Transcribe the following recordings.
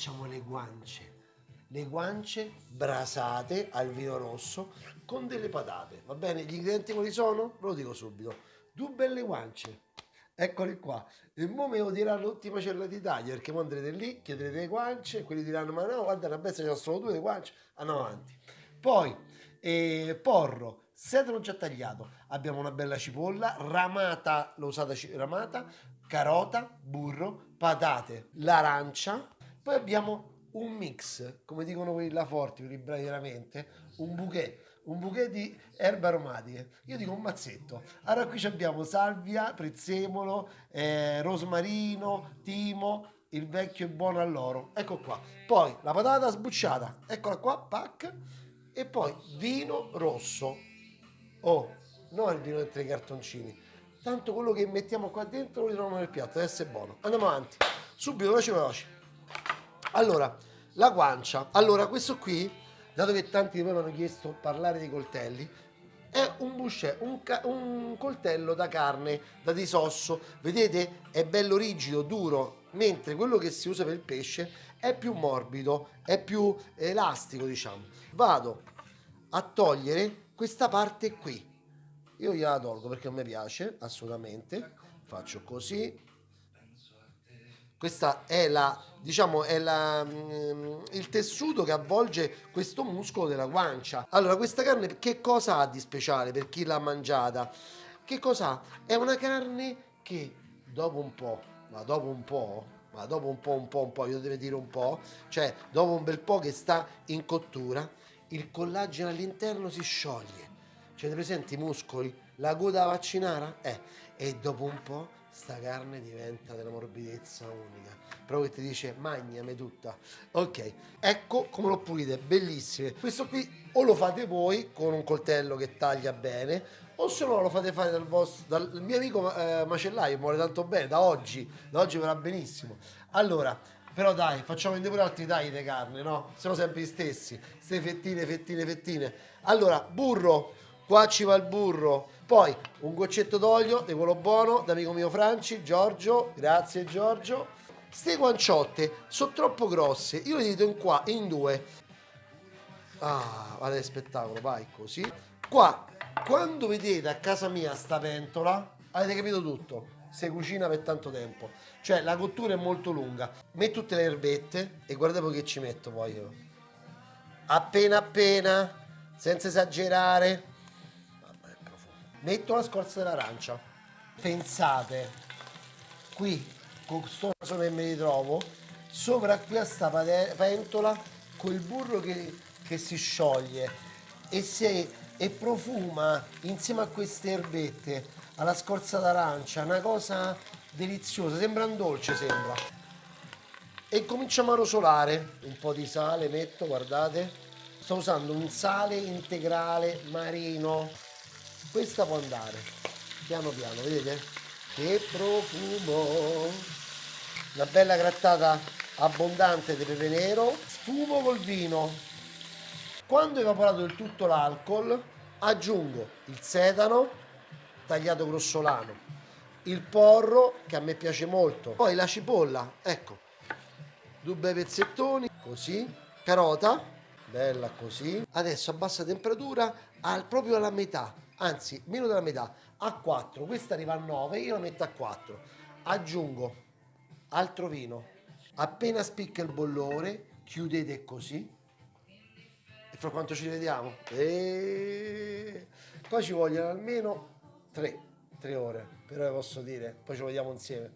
facciamo le guance. Le guance brasate al vino rosso con delle patate. Va bene? Gli ingredienti quali sono? Ve lo dico subito. Due belle guance. Eccoli qua. E mo me lo diranno tutti i macelli d'Italia perché mo andrete lì, chiederete le guance, quelli diranno ma no, guarda la bestia c'ha solo due le guance. Andiamo avanti. Poi, eh, porro, sedano già tagliato. Abbiamo una bella cipolla, ramata, l'ho usata ramata, carota, burro, patate, l'arancia. Poi abbiamo un mix, come dicono quelli là forti, quelli bravi veramente, un bouquet un bouquet di erbe aromatiche. Io dico un mazzetto. Allora qui abbiamo salvia, prezzemolo, eh, rosmarino, timo, il vecchio e buono all'oro. Ecco qua. Poi la patata sbucciata, eccola qua, pack. E poi vino rosso. Oh, non il vino dentro i cartoncini. Tanto quello che mettiamo qua dentro lo ritroviamo nel piatto, deve essere buono. Andiamo avanti. Subito, veloce, veloce. Allora, la guancia. Allora, questo qui dato che tanti di voi mi hanno chiesto parlare dei coltelli, è un boucher, un, un, coltello da carne, da disosso, vedete? È bello rigido, duro, mentre quello che si usa per il pesce è più morbido, è più elastico diciamo. Vado a togliere questa parte qui, io gliela tolgo perché a me piace assolutamente, faccio così, questa è la diciamo è la, mm, il tessuto che avvolge questo muscolo della guancia. Allora questa carne che cosa ha di speciale per chi l'ha mangiata? Che cosa ha? È una carne che dopo un po' ma dopo un po' ma dopo un po' un po' un po' io devo dire un po' cioè dopo un bel po' che sta in cottura il collagene all'interno si scioglie. Cioè presenti i muscoli? La coda vaccinara? Eh. E dopo un po' sta carne diventa della morbidezza unica. Proprio che ti dice magname tutta ok ecco come lo pulite bellissime. Questo qui o lo fate voi con un coltello che taglia bene o se no lo fate fare dal, vostro, dal mio amico eh, macellaio muore tanto bene da oggi da oggi verrà benissimo. Allora però dai facciamo vedere pure altri tagli di carne no? Siamo sempre gli stessi. Ste fettine fettine fettine. Allora burro qua ci va il burro. Poi un goccetto d'olio di quello buono d'amico mio Franci Giorgio. Grazie Giorgio. Ste guanciotte sono troppo grosse. Io le dito in qua in due. Ah vale spettacolo vai così. Qua quando vedete a casa mia sta pentola avete capito tutto. Si cucina per tanto tempo. Cioè la cottura è molto lunga. Metto tutte le erbette e guardate che ci metto poi io. Appena appena senza esagerare metto la scorza dell'arancia. Pensate qui con questo vaso che mi ritrovo sopra qui a sta pentola con il burro che, che si scioglie e, si, e profuma insieme a queste erbette alla scorza d'arancia una cosa deliziosa sembra un dolce sembra. E cominciamo a rosolare un po' di sale metto guardate. Sto usando un sale integrale marino questa può andare. Piano piano vedete? Che profumo. Una bella grattata abbondante di pepe nero sfumo col vino. Quando ho evaporato del tutto l'alcol aggiungo il sedano tagliato grossolano il porro che a me piace molto poi la cipolla ecco due bei pezzettoni così carota bella così. Adesso a bassa temperatura al, proprio alla metà anzi meno della metà, a 4, questa arriva a 9, io la metto a 4, aggiungo altro vino, appena spicca il bollore, chiudete così, e fra quanto ci vediamo? E... Poi ci vogliono almeno 3, 3 ore, però vi posso dire, poi ci vediamo insieme,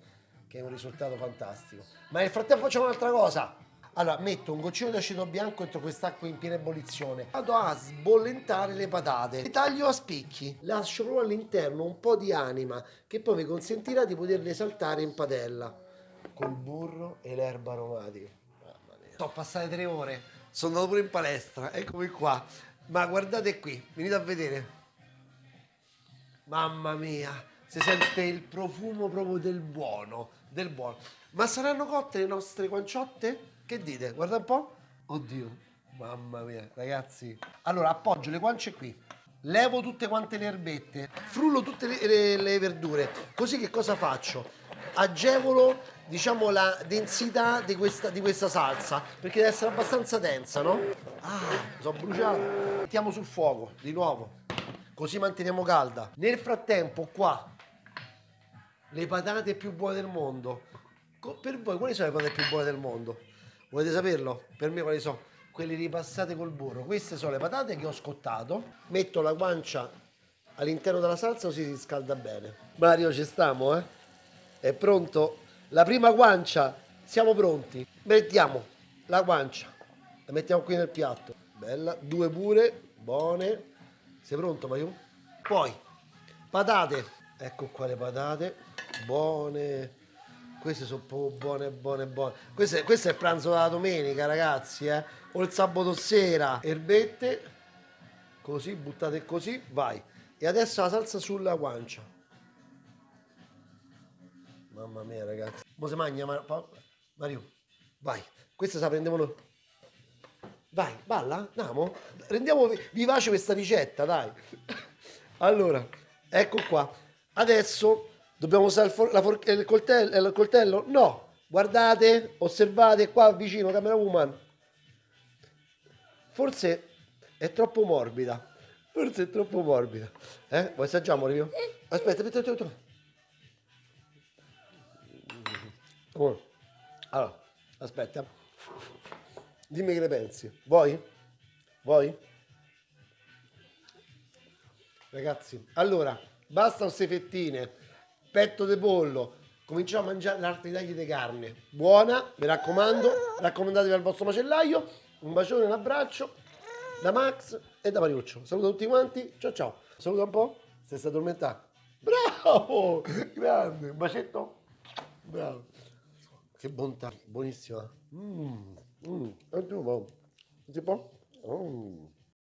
che è un risultato fantastico. Ma nel frattempo facciamo un'altra cosa, allora, metto un goccino di aceto bianco dentro quest'acqua in piena ebollizione. Vado a sbollentare le patate. Le taglio a spicchi. Lascio proprio all'interno un po' di anima che poi vi consentirà di poterle saltare in padella. Col burro e l'erba aromatica. Mamma mia. Sono passate tre ore. Sono andato pure in palestra. Eccomi qua. Ma guardate qui. Venite a vedere. Mamma mia. Si sente il profumo proprio del buono. Del buono. Ma saranno cotte le nostre guanciotte? Che dite? Guarda un po'. Oddio, mamma mia, ragazzi. Allora, appoggio le guance qui. Levo tutte quante le erbette, frullo tutte le, le, le verdure. Così che cosa faccio? Agevolo diciamo la densità di questa, di questa salsa perché deve essere abbastanza densa no? ah sono bruciato mettiamo sul fuoco di nuovo così manteniamo calda nel frattempo qua le patate più buone del mondo per voi quali sono le patate più buone del mondo? Volete saperlo? per me quali sono? quelle ripassate col burro. Queste sono le patate che ho scottato. Metto la guancia all'interno della salsa così si scalda bene. Mario ci stiamo eh? è pronto? La prima guancia. Siamo pronti. Mettiamo la guancia. La mettiamo qui nel piatto. Bella. Due pure. Buone. Sei pronto Mario? poi patate. Ecco qua le patate. Buone queste sono proprio buone buone buone. Questo è, questo è il pranzo della domenica ragazzi eh? o il sabato sera. Erbette così buttate così vai. E adesso la salsa sulla guancia. Mamma mia ragazzi. Mo si mangia pa- Mario vai. Questa se la prendiamo noi. Vai balla andiamo. Rendiamo vi- vivace questa ricetta dai. Allora ecco qua. Adesso dobbiamo usare il, for- for- il coltello, il coltello no guardate osservate qua vicino camera woman forse è troppo morbida forse è troppo morbida eh vuoi assaggiamo Rio? aspetta aspetta aspetta. Allora, aspetta. Dimmi che ne pensi. Vuoi? Vuoi? Ragazzi, allora, basta queste fettine, petto di pollo, cominciamo a mangiare l'altri tagli di carne. Buona, mi raccomando, raccomandatevi al vostro macellaio. Un bacione, un abbraccio da Max e da Mariuccio. Saluto tutti quanti, ciao ciao. Saluta un po', se stai addormentato. Bravo, grande, un bacetto. Bravo. Che bontà, buonissima. Mmm, mmm, tu, oh. si può? Mm.